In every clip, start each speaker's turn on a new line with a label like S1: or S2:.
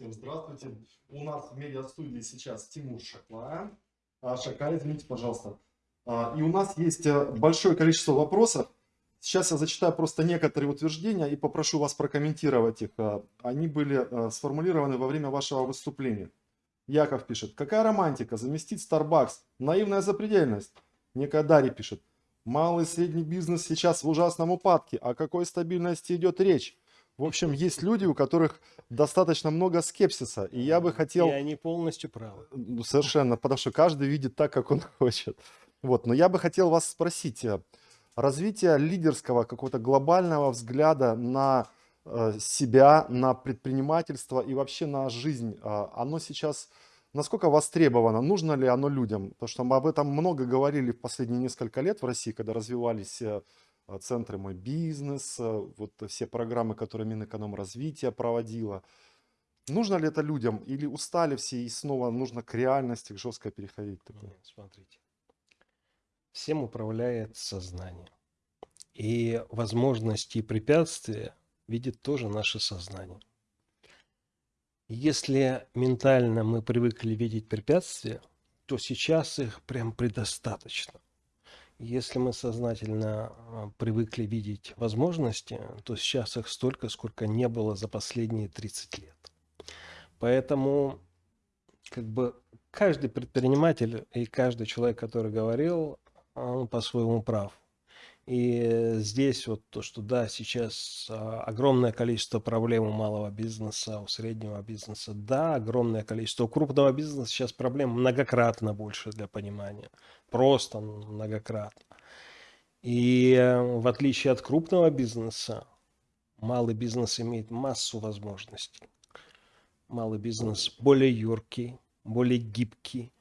S1: Всем здравствуйте. У нас в медиа-студии сейчас Тимур Шакла. А, извините, пожалуйста. А, и у нас есть э, большое количество вопросов. Сейчас я зачитаю просто некоторые утверждения и попрошу вас прокомментировать их. А, они были э, сформулированы во время вашего выступления. Яков пишет, какая романтика, заместить Starbucks, наивная запредельность. Некадари пишет, малый и средний бизнес сейчас в ужасном упадке, о какой стабильности идет речь? В общем, есть люди, у которых достаточно много скепсиса, и я бы хотел... И
S2: они полностью правы.
S1: Совершенно, потому что каждый видит так, как он хочет. Вот, но я бы хотел вас спросить, э, развитие лидерского какого-то глобального взгляда на э, себя, на предпринимательство и вообще на жизнь, э, оно сейчас насколько востребовано, нужно ли оно людям? Потому что мы об этом много говорили в последние несколько лет в России, когда развивались центры «Мой бизнес», а, вот все программы, которые Минэкономразвития проводила. Нужно ли это людям или устали все и снова нужно к реальности, к жестко переходить?
S2: Нет, смотрите. Всем управляет сознание. И возможности и препятствия видит тоже наше сознание. Если ментально мы привыкли видеть препятствия, то сейчас их прям предостаточно. Если мы сознательно а, привыкли видеть возможности, то сейчас их столько, сколько не было за последние 30 лет. Поэтому как бы каждый предприниматель и каждый человек, который говорил, он по-своему прав. И здесь вот то, что да, сейчас а, огромное количество проблем у малого бизнеса, у среднего бизнеса, да, огромное количество. У крупного бизнеса сейчас проблем многократно больше для понимания, просто многократно. И э, в отличие от крупного бизнеса, малый бизнес имеет массу возможностей. Малый бизнес более юркий, более гибкий.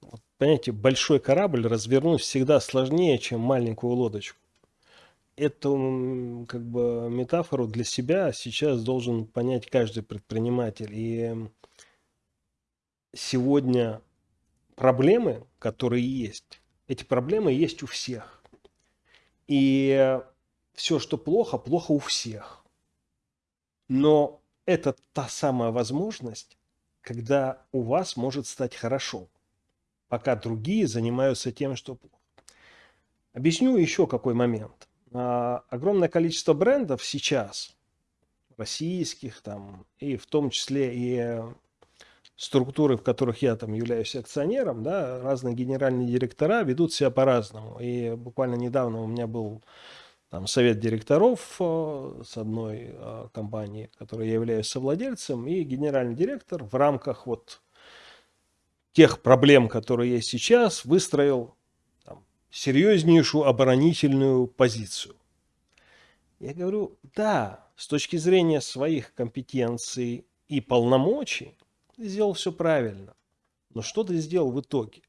S2: Вот, понимаете, большой корабль развернуть всегда сложнее, чем маленькую лодочку эту как бы метафору для себя сейчас должен понять каждый предприниматель. И сегодня проблемы, которые есть, эти проблемы есть у всех. И все, что плохо, плохо у всех. Но это та самая возможность, когда у вас может стать хорошо, пока другие занимаются тем, что плохо. Объясню еще какой момент – огромное количество брендов сейчас, российских там, и в том числе и структуры, в которых я там являюсь акционером, да, разные генеральные директора ведут себя по-разному. И буквально недавно у меня был там совет директоров э, с одной э, компании, которой я являюсь совладельцем, и генеральный директор в рамках вот тех проблем, которые есть сейчас, выстроил серьезнейшую оборонительную позицию. Я говорю, да, с точки зрения своих компетенций и полномочий, ты сделал все правильно. Но что ты сделал в итоге?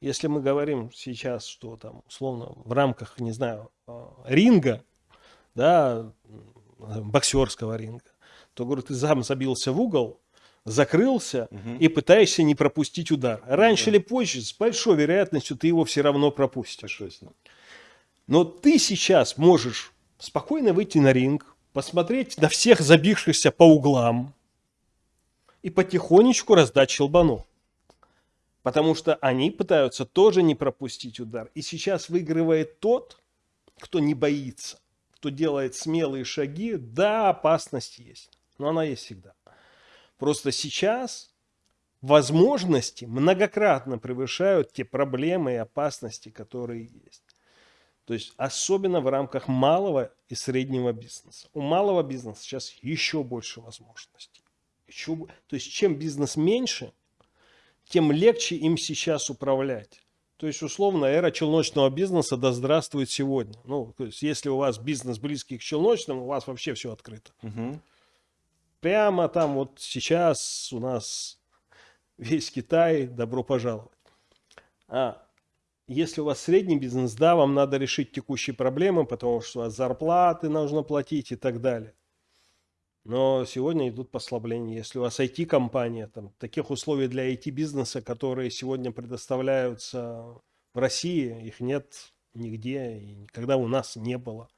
S2: Если мы говорим сейчас, что там, условно, в рамках, не знаю, а, ринга, да, боксерского ринга, то, говорю, ты сам забился в угол, закрылся угу. и пытаешься не пропустить удар. Раньше да. или позже, с большой вероятностью, ты его все равно пропустишь. Но ты сейчас можешь спокойно выйти на ринг, посмотреть на всех забившихся по углам и потихонечку раздать щелбану. Потому что они пытаются тоже не пропустить удар. И сейчас выигрывает тот, кто не боится, кто делает смелые шаги. Да, опасность есть, но она есть всегда. Просто сейчас возможности многократно превышают те проблемы и опасности, которые есть. То есть особенно в рамках малого и среднего бизнеса. У малого бизнеса сейчас еще больше возможностей. Еще, то есть чем бизнес меньше, тем легче им сейчас управлять. То есть, условно, эра челночного бизнеса да здравствует сегодня. Ну, то есть, если у вас бизнес близкий к челночному, у вас вообще все открыто. Угу. Прямо там вот сейчас у нас весь Китай, добро пожаловать. А если у вас средний бизнес, да, вам надо решить текущие проблемы, потому что зарплаты нужно платить и так далее. Но сегодня идут послабления. Если у вас IT-компания, там, таких условий для IT-бизнеса, которые сегодня предоставляются в России, их нет нигде и никогда у нас не было.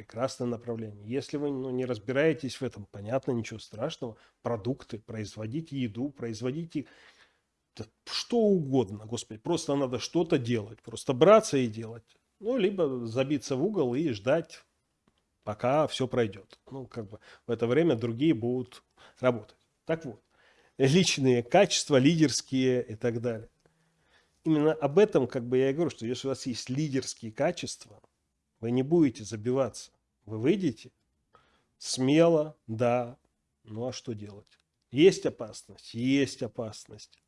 S2: Прекрасное направление. Если вы ну, не разбираетесь в этом, понятно, ничего страшного. Продукты, производите еду, производите что угодно, господи. Просто надо что-то делать. Просто браться и делать. Ну, либо забиться в угол и ждать, пока все пройдет. Ну, как бы в это время другие будут работать. Так вот, личные качества, лидерские и так далее. Именно об этом, как бы я и говорю, что если у вас есть лидерские качества, вы не будете забиваться. Вы выйдете смело, да, ну а что делать? Есть опасность? Есть опасность.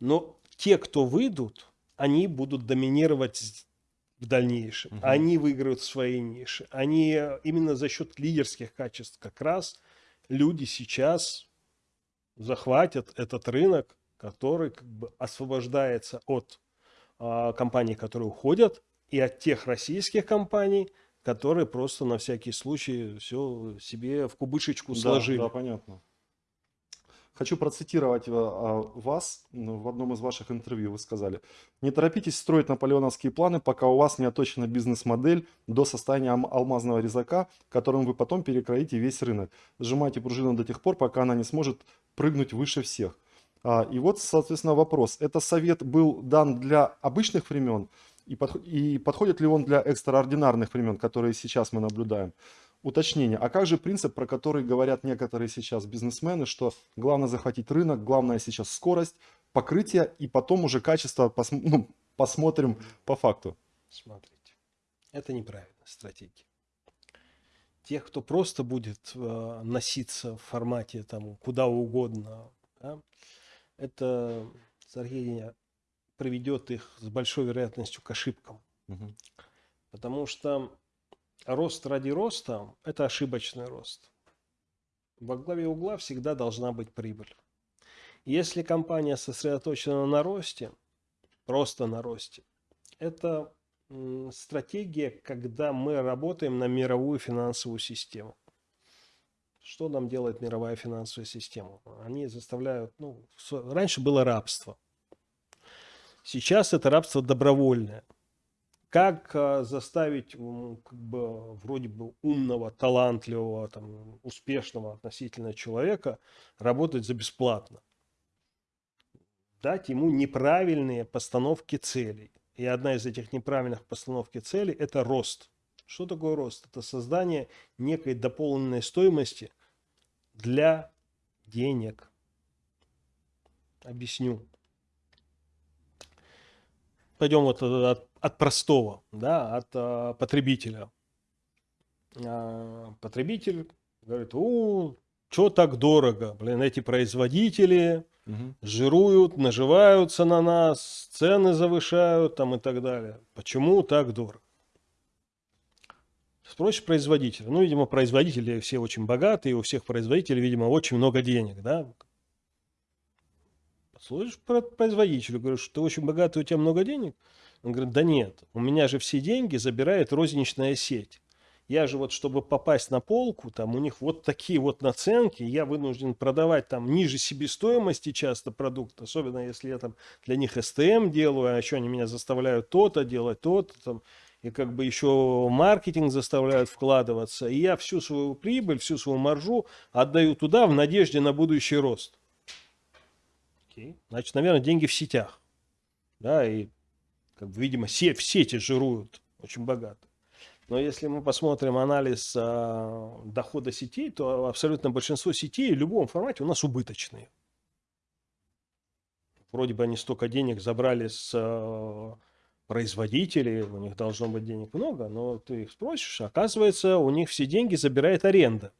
S2: Но те, кто выйдут, они будут доминировать в дальнейшем. Угу. Они выиграют свои ниши. Они именно за счет лидерских качеств как раз люди сейчас захватят этот рынок, который как бы освобождается от а, компаний, которые уходят, и от тех российских компаний, которые просто на всякий случай все себе в кубышечку
S1: да,
S2: сложили.
S1: Да, понятно. Хочу процитировать э, а, вас. Ну, в одном из ваших интервью вы сказали. Не торопитесь строить наполеоновские планы, пока у вас не оточена бизнес-модель до состояния алмазного резака, которым вы потом перекроите весь рынок. Сжимайте пружину до тех пор, пока она не сможет прыгнуть выше всех. А, и вот, соответственно, вопрос. Это совет был дан для обычных времен? И, под, и подходит ли он для экстраординарных времен, которые сейчас мы наблюдаем? Уточнение. А как же принцип, про который говорят некоторые сейчас бизнесмены, что главное захватить рынок, главное сейчас скорость, покрытие и потом уже качество пос, ну, посмотрим по факту?
S2: Смотрите, это неправильная стратегия. Тех, кто просто будет э, носиться в формате там куда угодно, да, это стратегия приведет их с большой вероятностью к ошибкам. Угу. Потому что рост ради роста – это ошибочный рост. Во главе угла всегда должна быть прибыль. Если компания сосредоточена на росте, просто на росте, это стратегия, когда мы работаем на мировую финансовую систему. Что нам делает мировая финансовая система? Они заставляют, ну, раньше было рабство. Сейчас это рабство добровольное. Как а, заставить как бы, вроде бы умного, талантливого, там, успешного относительно человека работать за бесплатно? Дать ему неправильные постановки целей. И одна из этих неправильных постановки целей – это рост. Что такое рост? Это создание некой дополненной стоимости для денег. Объясню. Пойдем вот от, от простого, да, от а, потребителя. А, потребитель говорит, о, что так дорого, блин, эти производители угу. жируют, наживаются на нас, цены завышают там и так далее. Почему так дорого? Спросишь производителя. Ну, видимо, производители все очень богатые, у всех производителей, видимо, очень много денег, да? Слышишь про производителя, говоришь, ты очень богатый, у тебя много денег? Он говорит, да нет, у меня же все деньги забирает розничная сеть. Я же вот, чтобы попасть на полку, там у них вот такие вот наценки, я вынужден продавать там ниже себестоимости часто продукт, особенно если я там для них СТМ делаю, а еще они меня заставляют то-то делать, то-то там, и как бы еще маркетинг заставляют вкладываться, и я всю свою прибыль, всю свою маржу отдаю туда в надежде на будущий рост. Окей. Значит, наверное, деньги в сетях. Да, и, как бы, видимо, се в сети жируют очень богато. Но если мы посмотрим анализ а, дохода сетей, то абсолютно большинство сетей в любом формате у нас убыточные. Вроде бы они столько денег забрали с а, производителей, у них должно быть денег много, но ты их спросишь, оказывается, у них все деньги забирает аренда.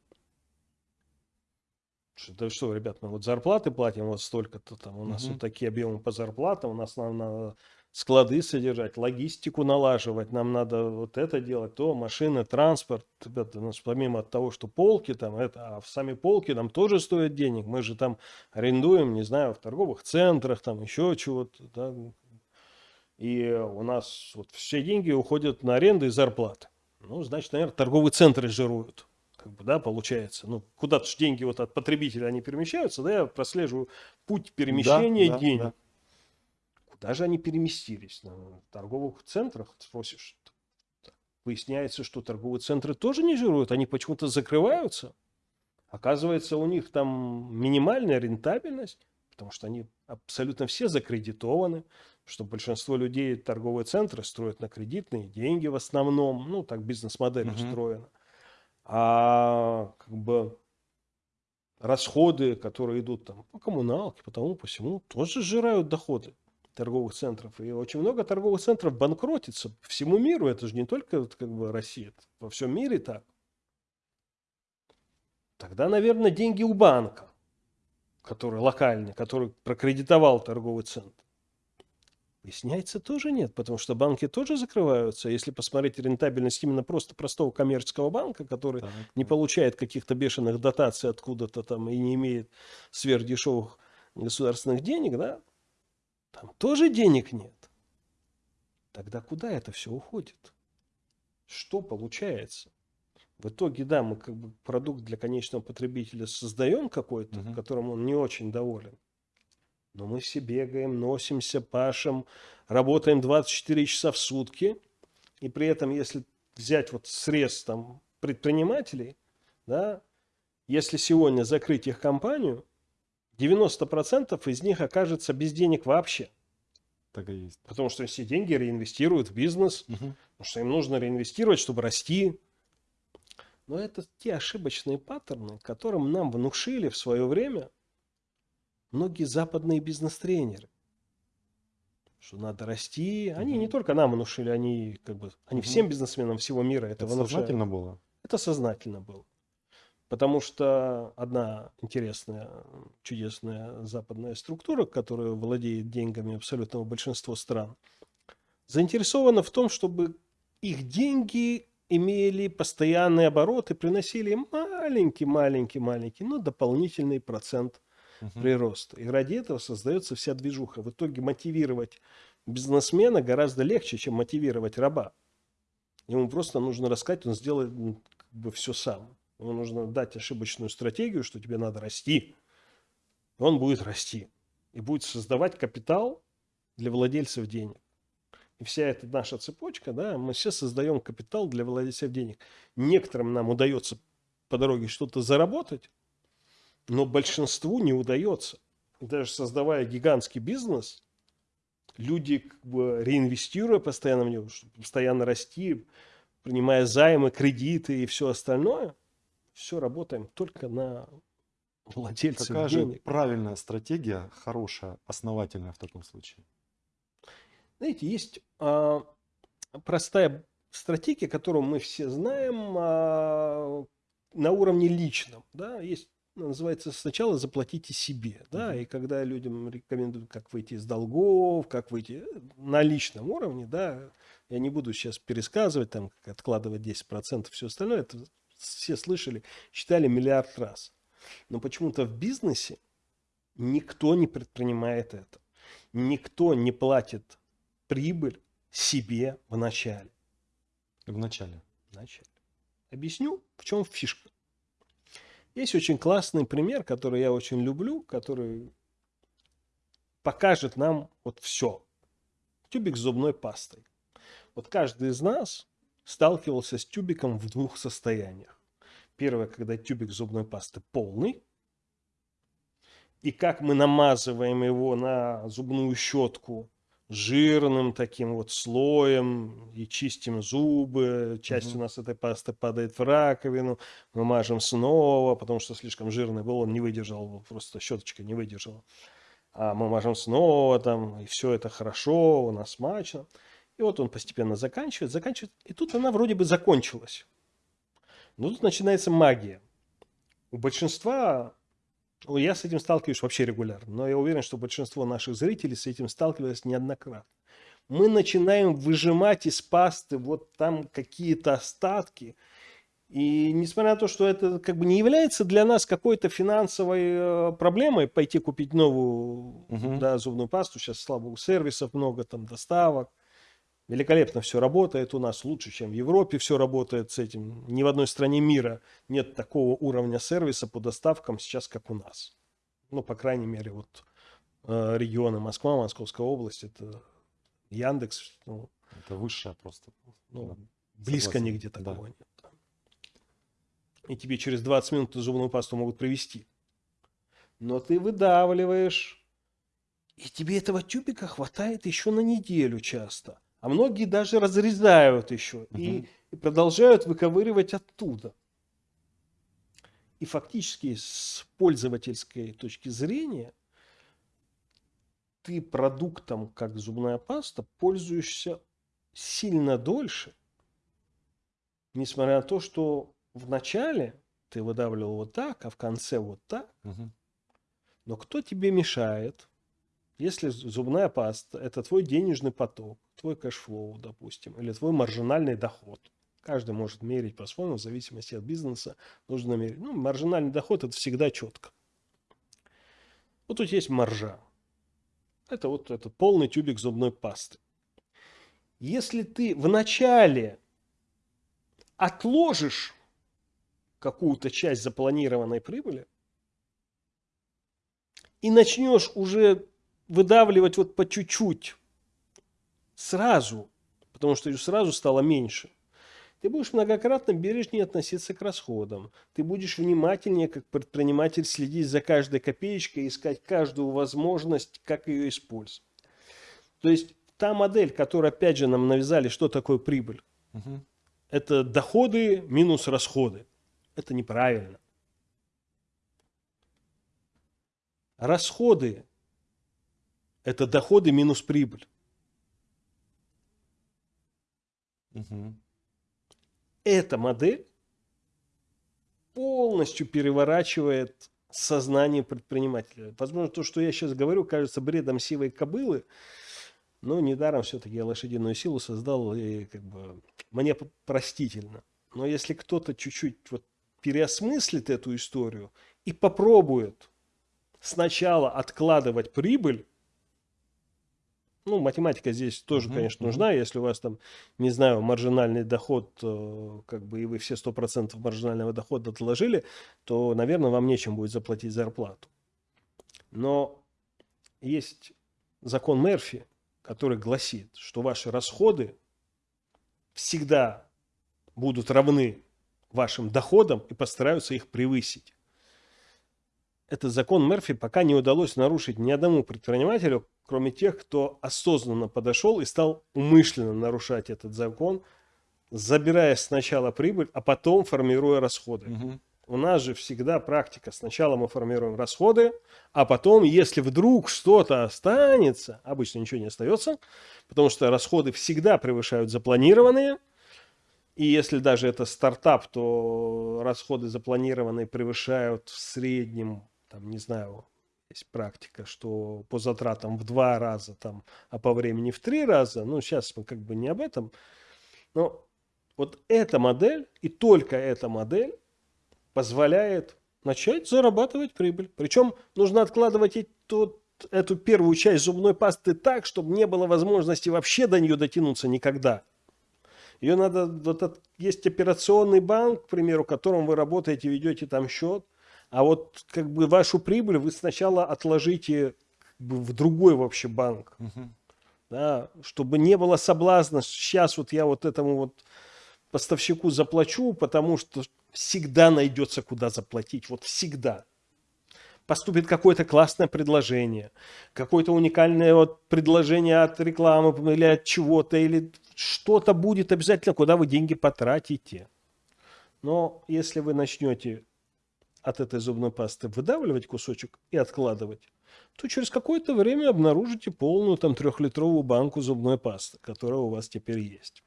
S2: Да что, ребят, мы вот зарплаты платим вот столько-то там, у нас угу. вот такие объемы по зарплатам, у нас нам надо склады содержать, логистику налаживать, нам надо вот это делать, то машины, транспорт, ребята, у нас помимо того, что полки там, это, а сами полки нам тоже стоят денег, мы же там арендуем, не знаю, в торговых центрах, там еще чего-то, да, и у нас вот все деньги уходят на аренды и зарплаты. Ну, значит, наверное, торговые центры жируют как бы, да, получается. Ну, куда-то же деньги вот от потребителя они перемещаются, да, я прослеживаю путь перемещения да, денег. Да, Куда же они переместились? На торговых центрах, спросишь. выясняется, что торговые центры тоже не жируют, они почему-то закрываются. Оказывается, у них там минимальная рентабельность, потому что они абсолютно все закредитованы, что большинство людей торговые центры строят на кредитные деньги в основном, ну так бизнес-модель
S1: Мгм.
S2: устроена. А как бы расходы, которые идут там по коммуналке, по тому, по всему, тоже сжирают доходы торговых центров. И очень много торговых центров банкротится по всему миру. Это же не только вот как бы Россия, это во всем мире так. Тогда, наверное, деньги у банка, который локальный, который прокредитовал торговый центр. Выясняется, тоже нет, потому что банки тоже закрываются. Если посмотреть рентабельность именно просто простого коммерческого банка, который
S1: Так,
S2: не
S1: так.
S2: получает каких-то бешеных дотаций откуда-то там и не имеет сверхдешевых государственных денег, да, там тоже денег нет. Тогда куда это все уходит? Что получается? В итоге, да, мы как бы продукт для конечного потребителя создаем какой-то,
S1: Мгм.
S2: которым он не очень доволен. Но мы все бегаем, носимся, пашем, работаем 24 часа в сутки. И при этом, если взять вот срез там предпринимателей, да, если сегодня закрыть их компанию, 90% из них окажется без денег вообще.
S1: Так и есть.
S2: Потому что все деньги реинвестируют в бизнес,
S1: Мгм.
S2: потому что им нужно реинвестировать, чтобы расти. Но это те ошибочные паттерны, которым нам внушили в свое время многие западные бизнес-тренеры. Что надо расти. Они
S1: Мгм.
S2: не только нам внушили, они как бы, они
S1: Мгм.
S2: всем бизнесменам всего мира это,
S1: Это
S2: внушают.
S1: сознательно было?
S2: Это сознательно было. Потому что одна интересная, чудесная западная структура, которая владеет деньгами абсолютного большинства стран, заинтересована в том, чтобы их деньги имели постоянный оборот и приносили маленький-маленький-маленький, но дополнительный процент
S1: Мгм.
S2: прироста. И ради этого создается вся движуха. В итоге мотивировать бизнесмена гораздо легче, чем мотивировать раба. Ему просто нужно рассказать, он сделает как бы все сам. Ему нужно дать ошибочную стратегию, что тебе надо расти. И он будет расти. И будет создавать капитал для владельцев денег. И вся эта наша цепочка, да, мы все создаем капитал для владельцев денег. Некоторым нам удается по дороге что-то заработать, но большинству не удается. Даже создавая гигантский бизнес, люди, как бы, реинвестируя постоянно в него, чтобы постоянно расти, принимая займы, кредиты и все остальное, все работаем только на владельцев
S1: Какая же
S2: денег.
S1: правильная стратегия, хорошая, основательная в таком случае?
S2: Знаете, есть а, простая стратегия, которую мы все знаем а, на уровне личном. Да? Есть, называется, сначала заплатите себе. Да?
S1: Мгм.
S2: И когда людям рекомендуют, как выйти из долгов, как выйти э, на личном уровне, да, я не буду сейчас пересказывать, там, как откладывать 10%, все остальное, это все слышали, читали миллиард раз. Но почему-то в бизнесе никто не предпринимает это. Никто не платит прибыль себе в начале.
S1: В начале.
S2: В начале. Объясню, в чем фишка. Есть очень классный пример, который я очень люблю, который покажет нам вот все. Тюбик с зубной пастой. Вот каждый из нас сталкивался с тюбиком в двух состояниях. Первое, когда тюбик зубной пасты полный, и как мы намазываем его на зубную щетку жирным таким вот слоем и чистим зубы. Часть
S1: Мгм.
S2: у нас этой пасты падает в раковину, мы мажем снова, потому что слишком жирный был, он не выдержал, просто щеточка не выдержала. А мы мажем снова там, и все это хорошо, у нас смачно. И вот он постепенно заканчивает, заканчивает, и тут она вроде бы закончилась. Но тут начинается магия. У большинства я с этим сталкиваюсь вообще регулярно, но я уверен, что большинство наших зрителей с этим сталкивались неоднократно. Мы начинаем выжимать из пасты вот там какие-то остатки. И несмотря на то, что это как бы не является для нас какой-то финансовой э, проблемой пойти купить новую
S1: Мгм.
S2: да, зубную пасту, сейчас, слава богу, сервисов много, там доставок, великолепно все работает у нас, лучше, чем в Европе все работает с этим. Ни в одной стране мира нет такого уровня сервиса по доставкам сейчас, как у нас. Ну, по крайней мере, вот э, регионы Москва, Московская область, это Яндекс, ну,
S1: Это высшее просто.
S2: ну, Близко
S1: Согласен,
S2: нигде
S1: да.
S2: такого нет. И тебе через 20 минут зубную пасту могут привезти. Но ты выдавливаешь, и тебе этого тюбика хватает еще на неделю часто. А многие даже разрезают еще и,
S1: Мгм.
S2: и продолжают выковыривать оттуда. И фактически с пользовательской точки зрения ты продуктом, как зубная паста, пользуешься сильно дольше, несмотря на то, что в начале ты выдавливал вот так, а в конце вот так.
S1: Мгм.
S2: Но кто тебе мешает, если зубная паста – это твой денежный поток, твой cash flow, допустим, или твой маржинальный доход. Каждый может мерить по-своему, в зависимости от бизнеса нужно мерить. Ну, маржинальный доход – это всегда четко. Вот тут есть маржа. Это вот этот полный тюбик зубной пасты. Если ты вначале отложишь какую-то часть запланированной прибыли и начнешь уже выдавливать вот по чуть-чуть сразу, потому что ее сразу стало меньше, ты будешь многократно бережнее относиться к расходам. Ты будешь внимательнее, как предприниматель, следить за каждой копеечкой, искать каждую возможность, как ее использовать. То есть та модель, которую опять же нам навязали, что такое прибыль,
S1: Мгм.
S2: это доходы минус расходы. Это неправильно. Расходы – это доходы минус прибыль.
S1: Мгм.
S2: Эта модель полностью переворачивает сознание предпринимателя. Возможно, то, что я сейчас говорю, кажется бредом сивой кобылы, но недаром все-таки я лошадиную силу создал, и как бы мне простительно. Но если кто-то чуть-чуть вот переосмыслит эту историю и попробует сначала откладывать прибыль, ну, математика здесь тоже, конечно, нужна. Если у вас там, не знаю, маржинальный доход, э, как бы, и вы все 100% маржинального дохода отложили, то, наверное, вам нечем будет заплатить зарплату. Но есть закон Мерфи, который гласит, что ваши расходы всегда будут равны вашим доходам и постараются их превысить. Этот закон Мерфи пока не удалось нарушить ни одному предпринимателю, кроме тех, кто осознанно подошел и стал умышленно нарушать этот закон, забирая сначала прибыль, а потом формируя расходы.
S1: Мгм.
S2: У нас же всегда практика. Сначала мы формируем расходы, а потом, если вдруг что-то останется, обычно ничего не остается, потому что расходы всегда превышают запланированные. И если даже это стартап, то расходы запланированные превышают в среднем, там, не знаю, есть практика, что по затратам в два раза, там, а по времени в три раза. Ну, сейчас мы как бы не об этом. Но вот эта модель и только эта модель позволяет начать зарабатывать прибыль. Причем нужно откладывать тот, эту первую часть зубной пасты так, чтобы не было возможности вообще до нее дотянуться никогда. Ее надо, вот от- есть операционный банк, к примеру, в котором вы работаете, ведете там счет, а вот как бы вашу прибыль вы сначала отложите как бы в другой вообще банк да, чтобы не было соблазна, сейчас вот я вот этому вот поставщику заплачу, потому что всегда найдется куда заплатить, вот всегда. Поступит какое-то классное предложение, какое-то уникальное вот предложение от рекламы или от чего-то, или что-то будет обязательно, куда вы деньги потратите. Но если вы начнете от этой зубной пасты выдавливать кусочек и откладывать, то через какое-то время обнаружите полную там трехлитровую банку зубной пасты, которая у вас теперь есть.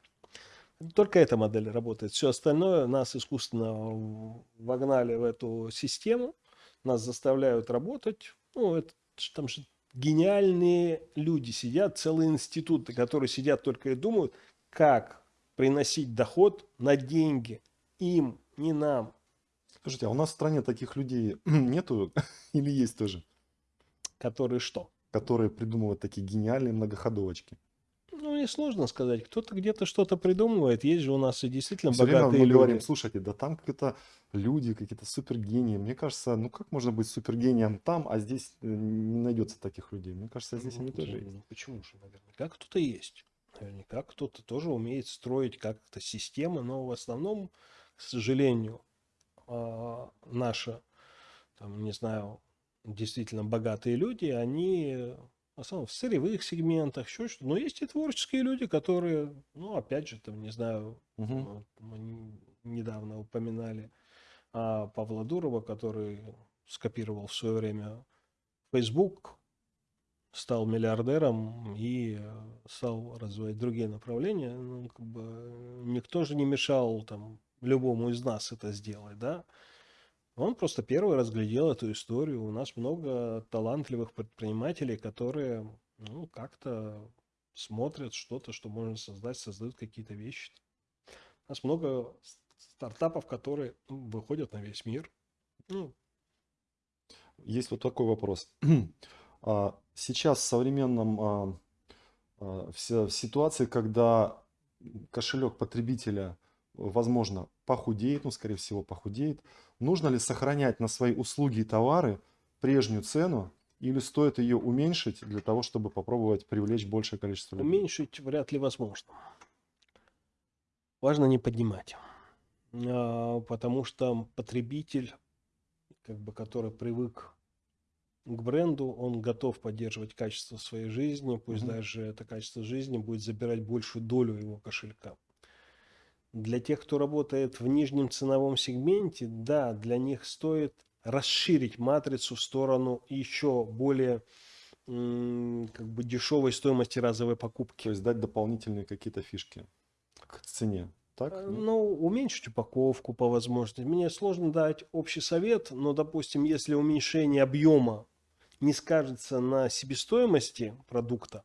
S2: Только эта модель работает. Все остальное нас искусственно вогнали в эту систему, нас заставляют работать. Ну, это там же гениальные люди сидят, целые институты, которые сидят только и думают, как приносить доход на деньги. Им, не нам.
S1: Скажите, а у нас в стране таких людей нету или есть тоже,
S2: Которые что?
S1: которые придумывают такие гениальные многоходовочки?
S2: Ну, не сложно сказать. Кто-то где-то что-то придумывает. Есть же у нас и действительно
S1: Все время
S2: богатые
S1: мы
S2: люди.
S1: говорим, слушайте, да там какие-то люди, какие-то супергении. Мне кажется, ну как можно быть супергением там, а здесь э, не найдется таких людей? Мне кажется, здесь они тоже есть.
S2: Ну, Почему же? Как кто-то есть. Наверняка кто-то тоже умеет строить как-то системы, но в основном, к сожалению, а, наша, там, не знаю, действительно богатые люди, они в основном в сырьевых сегментах, еще что Но есть и творческие люди, которые, ну, опять же, там, не знаю,
S1: Мгм.
S2: мы недавно упоминали а, Павла Дурова, который скопировал в свое время Facebook, стал миллиардером и э, стал развивать другие направления. Ну, как бы, никто же не мешал там любому из нас это сделать, да? Он просто первый разглядел эту историю. У нас много талантливых предпринимателей, которые ну, как-то смотрят что-то, что можно создать, создают какие-то вещи. У нас много стартапов, которые ну, выходят на весь мир. Ну,
S1: Есть вот такой вопрос. А, Сейчас в современном а, а, в си- в ситуации, когда кошелек потребителя, возможно, похудеет, ну, скорее всего, похудеет, нужно ли сохранять на свои услуги и товары прежнюю цену или стоит ее уменьшить для того, чтобы попробовать привлечь большее количество людей?
S2: уменьшить вряд ли возможно. Важно не поднимать. А, Потому что потребитель, как бы, который привык к бренду, он готов поддерживать качество своей жизни, пусть
S1: Мгм.
S2: даже это качество жизни будет забирать большую долю его кошелька. Для тех, кто работает в нижнем ценовом сегменте, да, для них стоит расширить матрицу в сторону еще более как бы дешевой стоимости разовой покупки.
S1: То есть дать дополнительные какие-то фишки к цене, так?
S2: Э? Ну, уменьшить упаковку по возможности. Мне сложно дать общий совет, но, допустим, если уменьшение объема не скажется на себестоимости продукта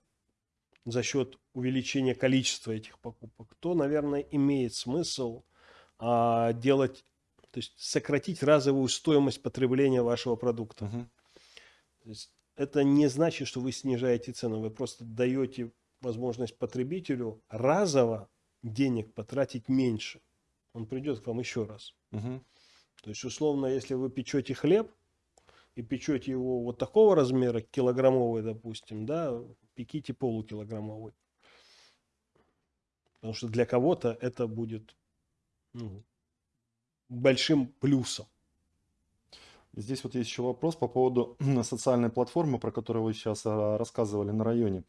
S2: за счет увеличения количества этих покупок, то, наверное, имеет смысл а, делать, то есть сократить разовую стоимость потребления вашего продукта.
S1: Мгм.
S2: То есть это не значит, что вы снижаете цену, вы просто даете возможность потребителю разово денег потратить меньше. Он придет к вам еще раз.
S1: Мгм.
S2: То есть, условно, если вы печете хлеб и печете его вот такого размера, килограммовый, допустим, да, пеките полукилограммовый. Потому что для кого-то это будет ну, большим плюсом.
S1: Здесь вот есть еще вопрос по поводу социальной платформы, про которую вы сейчас а, рассказывали на районе.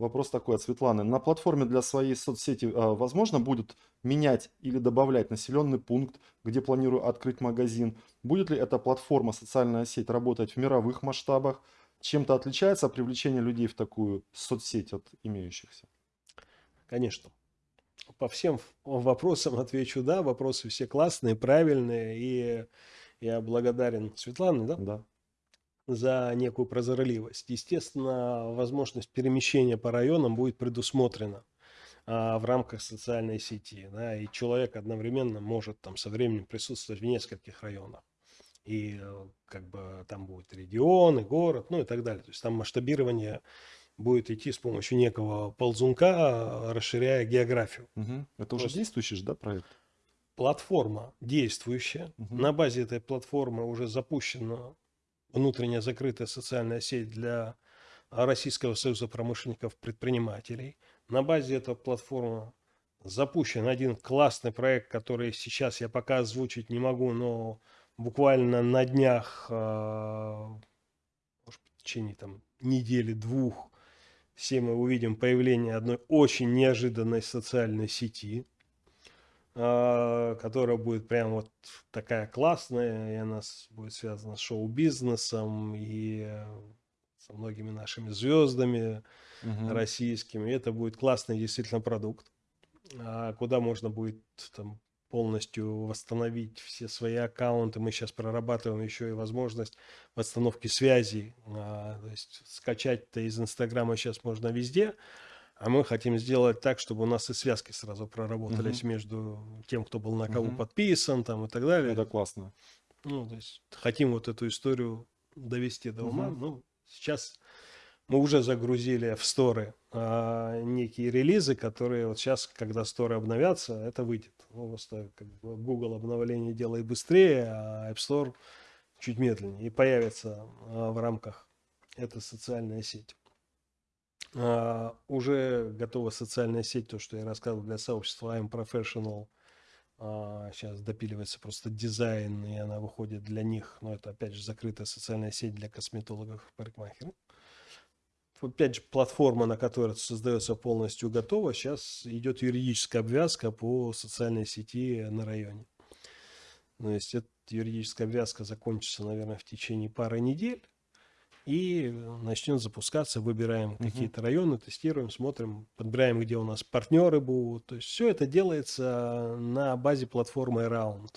S1: Вопрос такой от Светланы. На платформе для своей соцсети а, возможно будет менять или добавлять населенный пункт, где планирую открыть магазин? Будет ли эта платформа, социальная сеть работать в мировых масштабах? Чем-то отличается привлечение людей в такую соцсеть от имеющихся?
S2: Конечно. По всем вопросам отвечу да. Вопросы все классные, правильные. И я благодарен Светлане, да,
S1: Да.
S2: За некую прозорливость. Естественно, возможность перемещения по районам будет предусмотрена а, в рамках социальной сети. Да, и человек одновременно может там со временем присутствовать в нескольких районах. И э, как бы там будет регион, и город, ну и так далее. То есть там масштабирование будет идти с помощью некого ползунка, а, расширяя географию.
S1: Мгм. Это уже
S2: Просто-
S1: действующий же, да, проект?
S2: Платформа действующая.
S1: Мгм.
S2: На базе этой платформы уже запущена внутренняя закрытая социальная сеть для Российского союза промышленников-предпринимателей. На базе этой платформы запущен один классный проект, который сейчас я пока озвучить не могу, но буквально на днях, а, может, в течение там недели-двух, все мы увидим появление одной очень неожиданной социальной сети, а, которая будет прям вот такая классная, и она будет связана с шоу-бизнесом и э, со многими нашими звездами
S1: Мгм.
S2: российскими. И это будет классный действительно продукт, а, куда можно будет там полностью восстановить все свои аккаунты. Мы сейчас прорабатываем еще и возможность восстановки связей. А, То есть скачать-то из Инстаграма сейчас можно везде, а мы хотим сделать так, чтобы у нас и связки сразу проработались между тем, кто был на кого
S1: Мгм.
S2: подписан там, и так далее.
S1: Это классно.
S2: Ну, то есть хотим вот эту историю довести до ума.
S1: Мгм.
S2: Ну, сейчас мы уже загрузили в сторы а, некие релизы, которые вот сейчас, когда сторы обновятся, это выйдет. Ну, просто как бы Google обновление делает быстрее, а App Store чуть медленнее. И появится а, в рамках эта социальная сеть. А, уже готова социальная сеть, то, что я рассказывал для сообщества I'm Professional. А, сейчас допиливается просто дизайн, и она выходит для них. Но это, опять же, закрытая социальная сеть для косметологов и парикмахеров. Опять же, платформа, на которой создается полностью готова. Сейчас идет юридическая обвязка по социальной сети на районе. То есть, эта юридическая обвязка закончится, наверное, в течение пары недель и начнет запускаться, выбираем угу. какие-то районы, тестируем, смотрим, подбираем, где у нас партнеры будут. То есть все это делается на базе платформы Around.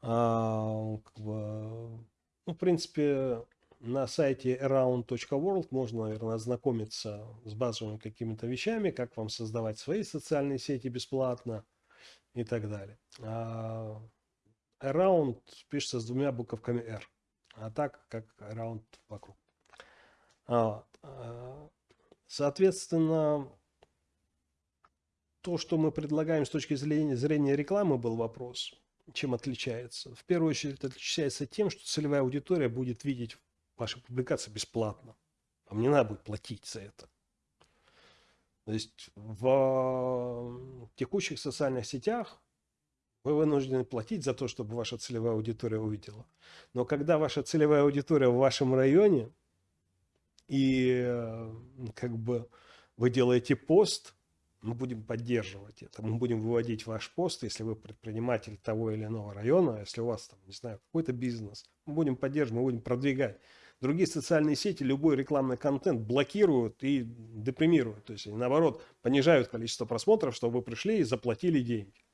S2: А, как бы, ну, в принципе, на сайте around.world можно, наверное, ознакомиться с базовыми какими-то вещами, как вам создавать свои социальные сети бесплатно и так далее. А around пишется с двумя буковками R а так как раунд вокруг. А, соответственно, то, что мы предлагаем с точки зрения, рекламы, был вопрос, чем отличается. В первую очередь отличается тем, что целевая аудитория будет видеть ваши публикации бесплатно. Вам не надо будет платить за это. То есть в текущих социальных сетях вы вынуждены платить за то, чтобы ваша целевая аудитория увидела. Но когда ваша целевая аудитория в вашем районе, и э, как бы вы делаете пост, мы будем поддерживать это. Мы будем выводить ваш пост, если вы предприниматель того или иного района, если у вас там, не знаю, какой-то бизнес. Мы будем поддерживать, мы будем продвигать. Другие социальные сети любой рекламный контент блокируют и депримируют. То есть, наоборот, понижают количество просмотров, чтобы вы пришли и заплатили деньги.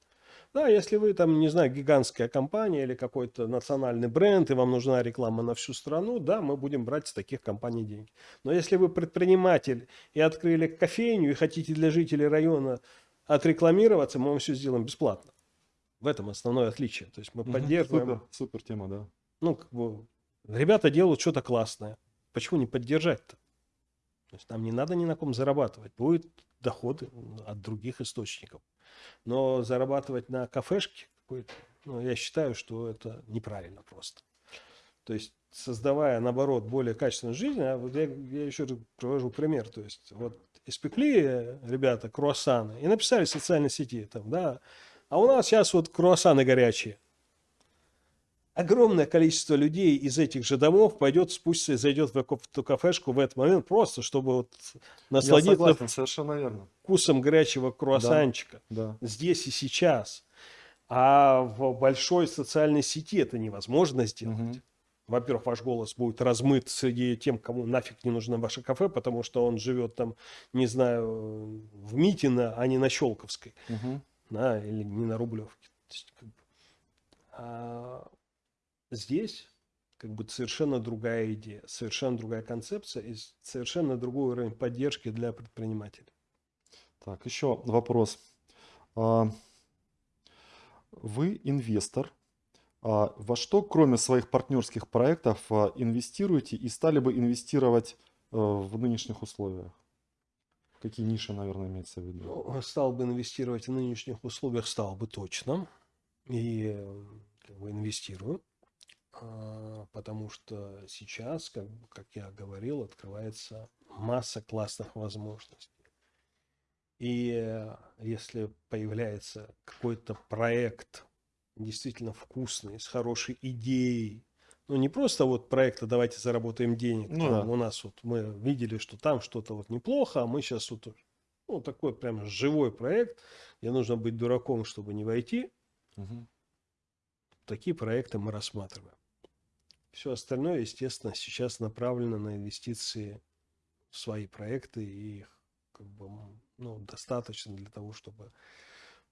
S2: Да, если вы там, не знаю, гигантская компания или какой-то национальный бренд, и вам нужна реклама на всю страну, да, мы будем брать с таких компаний деньги. Но если вы предприниматель и открыли кофейню и хотите для жителей района отрекламироваться, мы вам все сделаем бесплатно. В этом основное отличие. То есть мы поддерживаем...
S1: Супер, супер тема, да.
S2: Ну, как бы, ребята делают что-то классное. Почему не поддержать-то? То есть нам не надо ни на ком зарабатывать. Будет доходы от других источников. Но зарабатывать на кафешке, ну, я считаю, что это неправильно просто. То есть, создавая, наоборот, более качественную жизнь, а вот я, я еще привожу пример, то есть, вот испекли ребята круассаны и написали в социальной сети, там, да, а у нас сейчас вот круассаны горячие огромное количество людей из этих же домов пойдет, спустится и зайдет в эту кафешку в этот момент, просто чтобы вот насладиться Я
S1: согласен, совершенно верно.
S2: вкусом горячего круассанчика
S1: да,
S2: да. здесь и сейчас. А в большой социальной сети это невозможно сделать. Угу. Во-первых, ваш голос будет размыт среди тем, кому нафиг не нужно ваше кафе, потому что он живет там, не знаю, в Митино, а не на Щелковской. Угу. Да, или не на Рублевке. Здесь как бы совершенно другая идея, совершенно другая концепция и совершенно другой уровень поддержки для предпринимателей.
S1: Так, еще вопрос. А, вы инвестор. А, во что, кроме своих партнерских проектов, а, инвестируете и стали бы инвестировать в нынешних условиях? Какие ниши, наверное, имеется в виду?
S2: Ну, стал бы инвестировать в нынешних условиях, стал бы точно. И как бы инвестирую. А, потому что сейчас, как, как я говорил, открывается масса классных возможностей. И если появляется какой-то проект действительно вкусный, с хорошей идеей, ну не просто вот проекта «давайте заработаем денег», ну, там, да. у нас вот мы видели, что там что-то вот неплохо, а мы сейчас вот ну, такой прям живой проект, где нужно быть дураком, чтобы не войти. Угу. Такие проекты мы рассматриваем. Все остальное, естественно, сейчас направлено на инвестиции в свои проекты, и их как бы, ну, достаточно для того, чтобы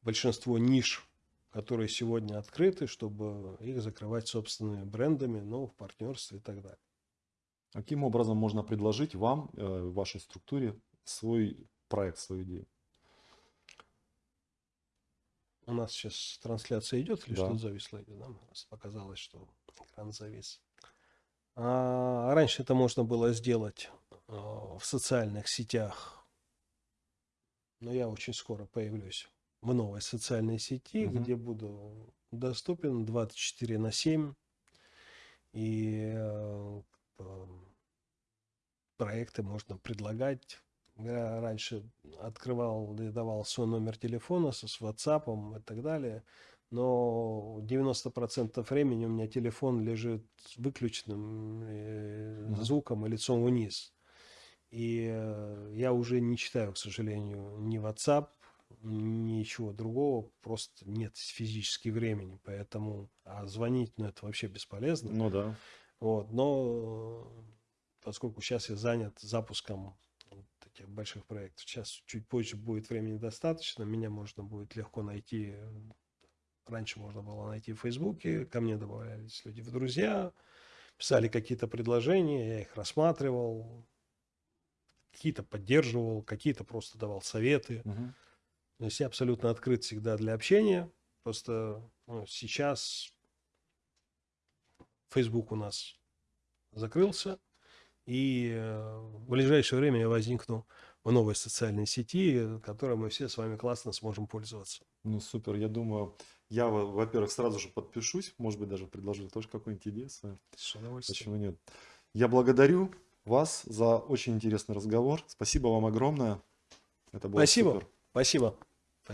S2: большинство ниш, которые сегодня открыты, чтобы их закрывать собственными брендами, ну, в партнерстве и так далее.
S1: Каким образом можно предложить вам, э, вашей структуре, свой проект, свою идею?
S2: У нас сейчас трансляция идет или да. что-то зависло? Нам показалось, что экран завис. А раньше это можно было сделать а, в социальных сетях. Но я очень скоро появлюсь в новой социальной сети, угу. где буду доступен 24 на 7. И а, проекты можно предлагать. Я раньше открывал и давал свой номер телефона с, с WhatsApp и так далее. Но 90% времени у меня телефон лежит с выключенным э, звуком и лицом вниз. И э, я уже не читаю, к сожалению, ни WhatsApp, ничего другого. Просто нет физически времени. Поэтому а звонить, ну, это вообще бесполезно.
S1: Ну да.
S2: Вот, но э, поскольку сейчас я занят запуском таких больших проектов, сейчас чуть позже будет времени достаточно, меня можно будет легко найти. Раньше можно было найти в Фейсбуке, ко мне добавлялись люди в друзья, писали какие-то предложения, я их рассматривал, какие-то поддерживал, какие-то просто давал советы.
S1: Мгм.
S2: То есть я абсолютно открыт всегда для общения. Просто ну, сейчас Facebook у нас закрылся, и э, в ближайшее время я возникну в новой социальной сети, которой мы все с вами классно сможем пользоваться.
S1: Ну супер, я думаю, я, во- во-первых, сразу же подпишусь, может быть, даже предложу тоже какую-нибудь идею свою. Почему нет? Я благодарю вас за очень интересный разговор. Спасибо вам огромное. Это было
S2: Спасибо.
S1: супер.
S2: Спасибо.